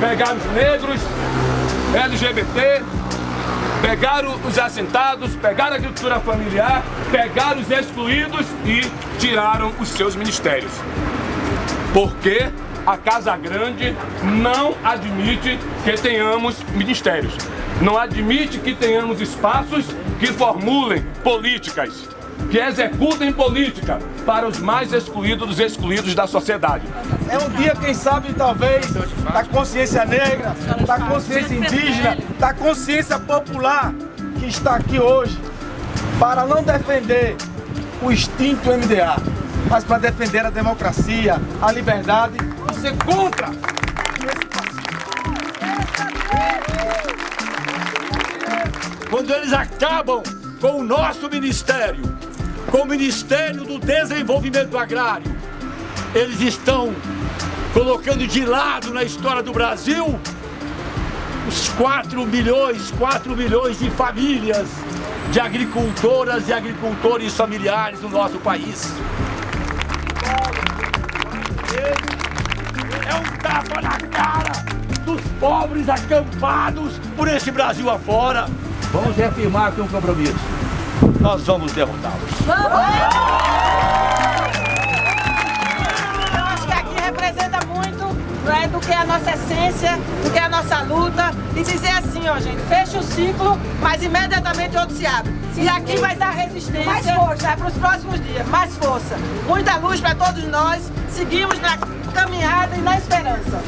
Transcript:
pegaram os negros, LGBT, pegaram os assentados, pegaram a agricultura familiar, pegaram os excluídos e tiraram os seus ministérios. Porque a Casa Grande não admite que tenhamos ministérios. Não admite que tenhamos espaços que formulem políticas, que executem política para os mais excluídos dos excluídos da sociedade. É um dia, quem sabe, talvez, da consciência negra, da consciência indígena, da consciência popular que está aqui hoje para não defender o extinto MDA, mas para defender a democracia, a liberdade ser contra Quando eles acabam com o nosso ministério, com o Ministério do Desenvolvimento Agrário, eles estão colocando de lado na história do Brasil os 4 milhões, 4 milhões de famílias de agricultoras e agricultores familiares no nosso país. É um tapa na cara dos pobres acampados por esse Brasil afora. Vamos reafirmar aqui um compromisso. Nós vamos derrotá-los. Eu acho que aqui representa muito né, do que é a nossa essência, do que é a nossa luta. E dizer assim, ó gente, fecha o ciclo, mas imediatamente outro se abre. E aqui vai dar resistência mais força. para os próximos dias, mais força. Muita luz para todos nós. Seguimos na caminhada e na esperança.